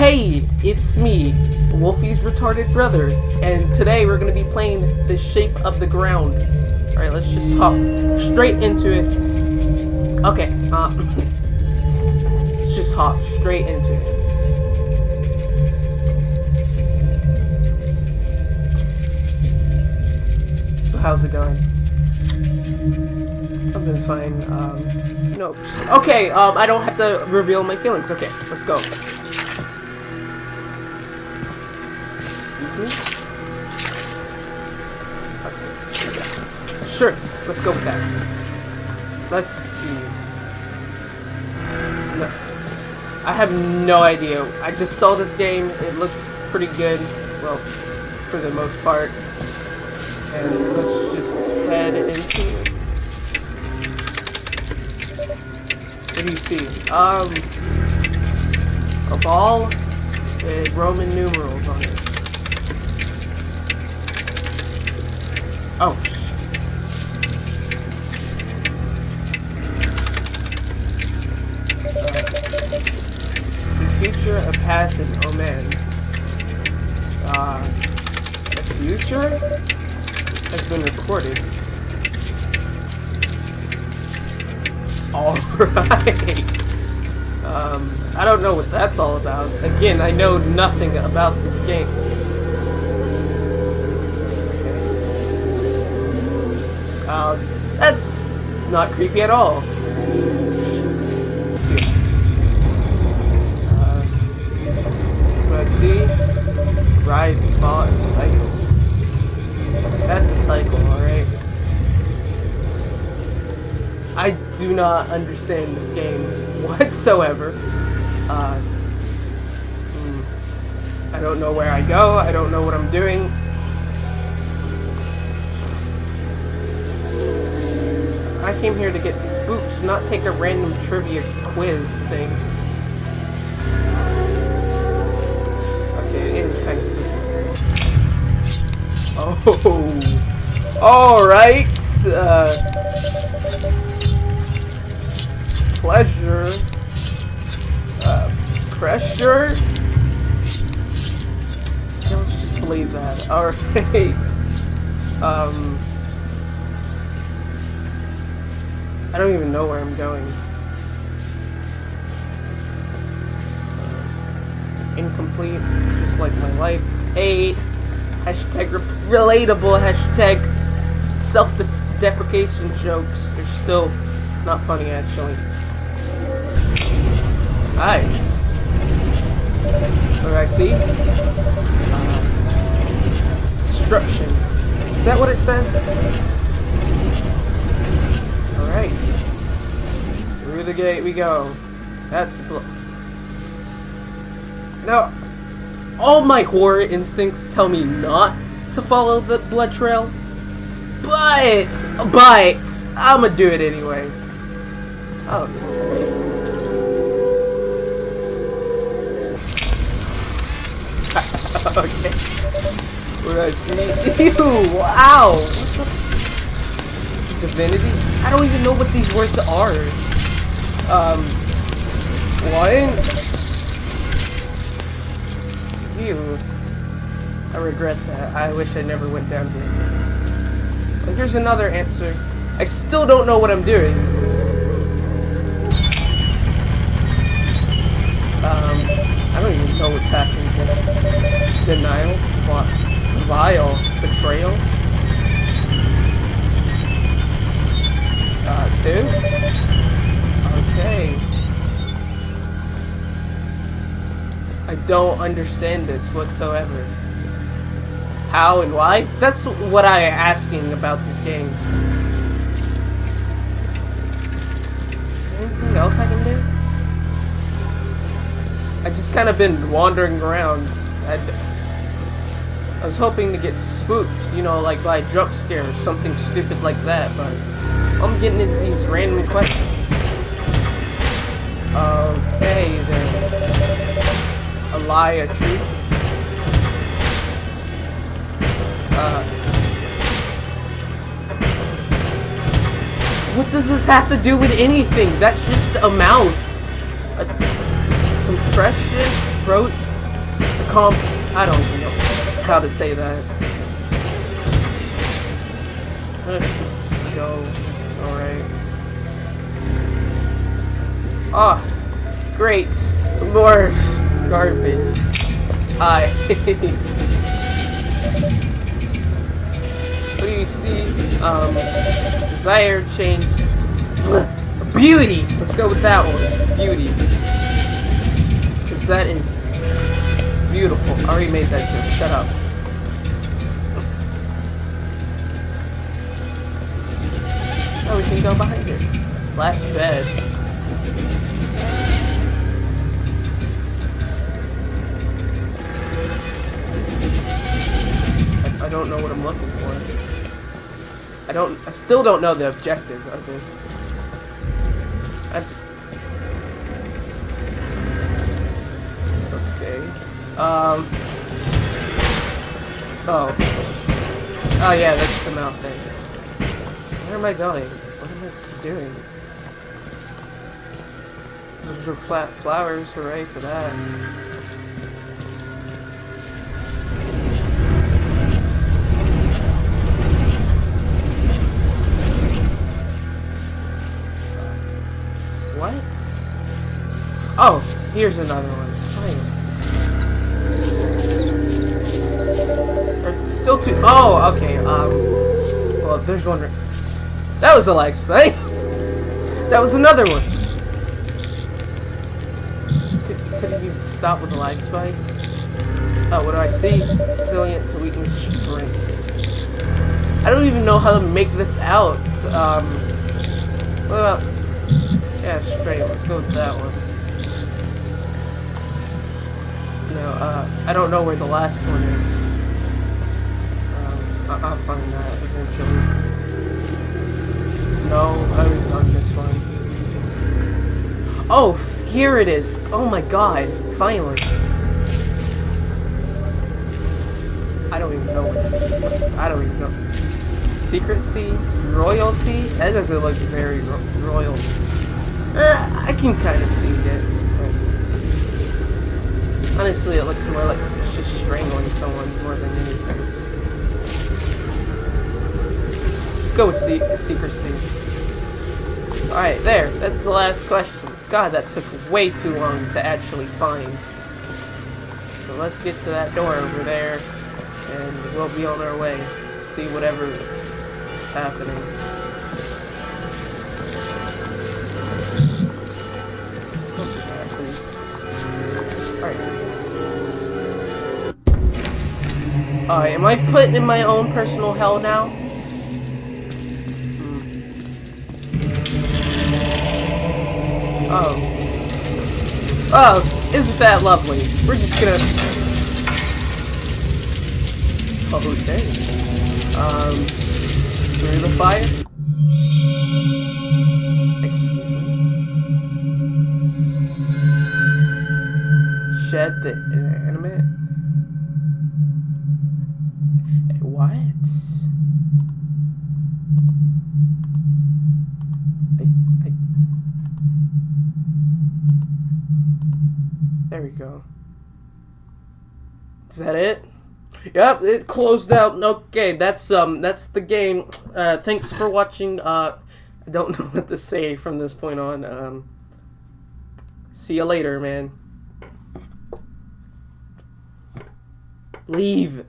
Hey, it's me, Wolfie's retarded brother, and today we're gonna be playing The Shape of the Ground. Alright, let's just hop straight into it. Okay, uh, let's just hop straight into it. So how's it going? I've been fine, um, no, okay, um, I don't have to reveal my feelings, okay, let's go. Sure, let's go with that. Let's see. No. I have no idea. I just saw this game. It looked pretty good. Well, for the most part. And let's just head into it. What do you see? Um, a ball with Roman numerals on it. And oh man. Uh, the future has been recorded. Alright. Um, I don't know what that's all about. Again, I know nothing about this game. Um, that's not creepy at all. Rise cycle. That's a cycle, alright. I do not understand this game whatsoever. Uh, hmm. I don't know where I go. I don't know what I'm doing. I came here to get spooked, not take a random trivia quiz thing. Okay, it is kind of spooky. Oh, all right. Uh, pleasure, uh, pressure. Yeah, let's just leave that. All right. Um, I don't even know where I'm going. Incomplete, just like my life. A hashtag relatable hashtag self-deprecation jokes are still not funny actually. Hi. What do I see? Uh, destruction. Is that what it says? Alright. Through the gate we go. That's blo- Now, all my horror instincts tell me not to follow the blood trail. But, but, I'm gonna do it anyway. Oh. okay. What do I see? Ew, wow. What the divinity? I don't even know what these words are. Um, what? I regret that. I wish I never went down here. And here's another answer. I still don't know what I'm doing. Um, I don't even know what's happening here. Denial? Vile? Betrayal? Uh, two? Don't understand this whatsoever. How and why? That's what I am asking about this game. Anything else I can do? I just kind of been wandering around. I'd, I was hoping to get spooked, you know, like by a jump scare or something stupid like that, but I'm getting is these random questions. Okay, then. A lie, a truth. Uh, what does this have to do with anything? That's just a mouth. A compression, throat, comp. I don't know how to say that. Let's just go. Alright. Ah, oh, great. More garbage. Hi. what do you see? Um, desire change. Beauty! Let's go with that one. Beauty. Because that is beautiful. I already made that joke. Shut up. Oh, we can go behind it. Last bed. Don't know what I'm looking for. I don't. I still don't know the objective of this. I, okay. Um. Oh. Oh yeah, that's the mouth thing. Where am I going? What am I doing? Those are flat flowers, hooray for that. Oh, here's another one. Fine. Still two. Oh, okay. Um. Well, there's one. That was a lag spike. that was another one. Could, you stop with the lag spike? Oh, what do I see? Resilient to weakness strength. I don't even know how to make this out. Um. What about yeah, straight. Let's go with that one. No, uh, I don't know where the last one is. Um, I will find that eventually. No, I was done this one. Oh, here it is. Oh my god, finally. I don't even know what's, what's I don't even know. Secrecy? Royalty? That doesn't look very ro royal. Uh, I can kind of see it. Honestly, it looks more like it's just strangling someone more than anything. Let's go with se secrecy. Alright, there. That's the last question. God, that took way too long to actually find. So let's get to that door over there, and we'll be on our way to see whatever is happening. Alright, am I put in my own personal hell now? Hmm. Oh. Oh, isn't that lovely? We're just gonna... Oh, okay. Um, through the fire? Excuse me? Shed the inanimate? What? I, I... There we go. Is that it? Yep, it closed out. Okay, that's um that's the game. Uh thanks for watching. Uh I don't know what to say from this point on. Um See you later, man. Leave.